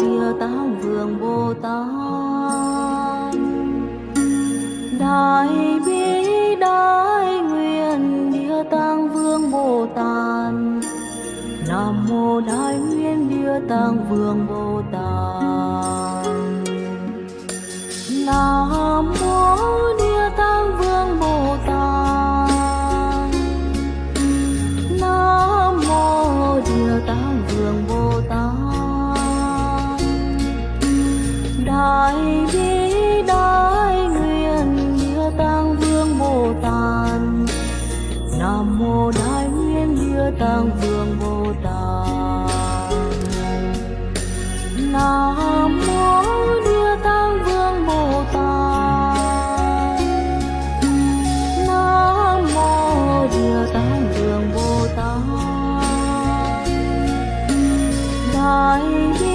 địa tạng vương bồ tát. Đại bi đại nguyện địa tăng vương bồ tát. Nam mô đại nguyện địa tăng vương bồ tát. Nam 怀念。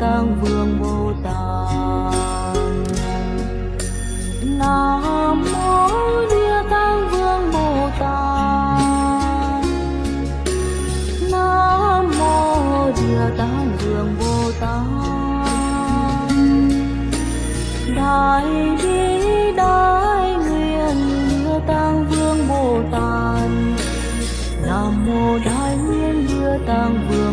tăng vương bồ tát. Nam mô địa tăng vương bồ tát. Nam mô địa tăng vương bồ tát. Đại bi đại nguyện địa tăng vương bồ tát. Nam mô đại nguyện địa tăng vương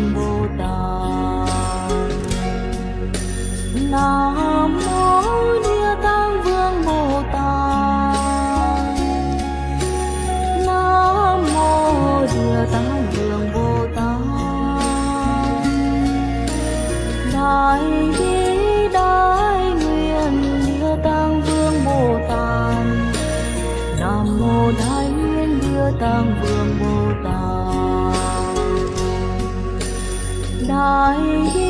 tăng vương bồ tát. Đại